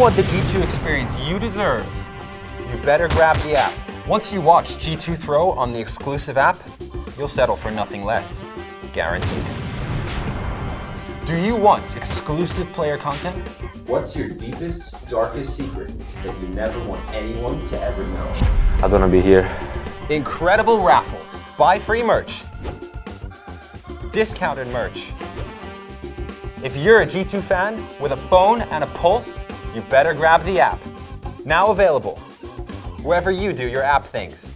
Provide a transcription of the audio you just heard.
want the G2 experience you deserve, you better grab the app. Once you watch G2 Throw on the exclusive app, you'll settle for nothing less. Guaranteed. Do you want exclusive player content? What's your deepest, darkest secret that you never want anyone to ever know? I don't want to be here. Incredible raffles. Buy free merch. Discounted merch. If you're a G2 fan with a phone and a pulse, you better grab the app. Now available wherever you do your app things.